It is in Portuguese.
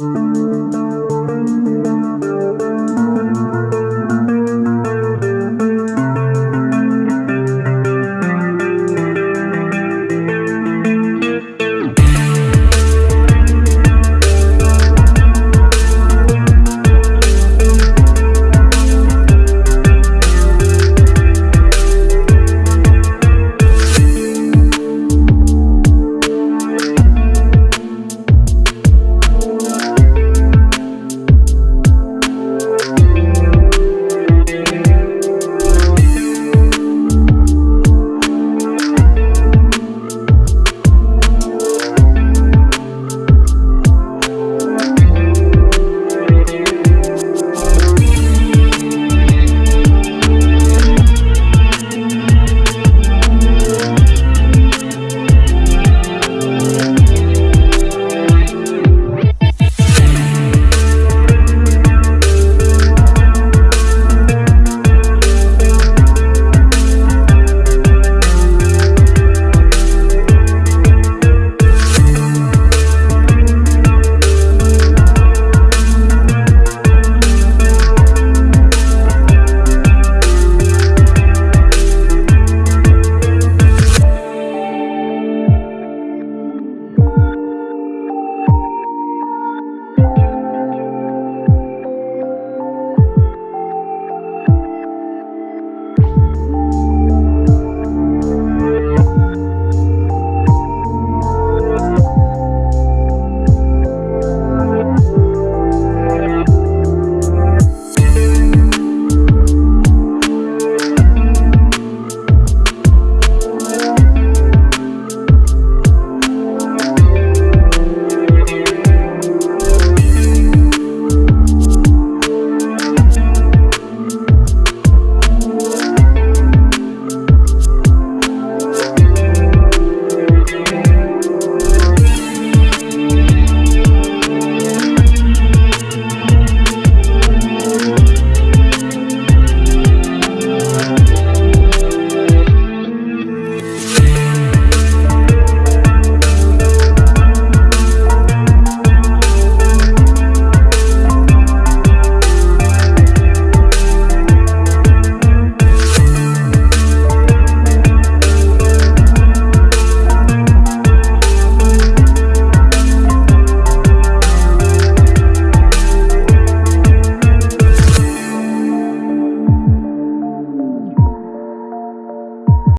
Música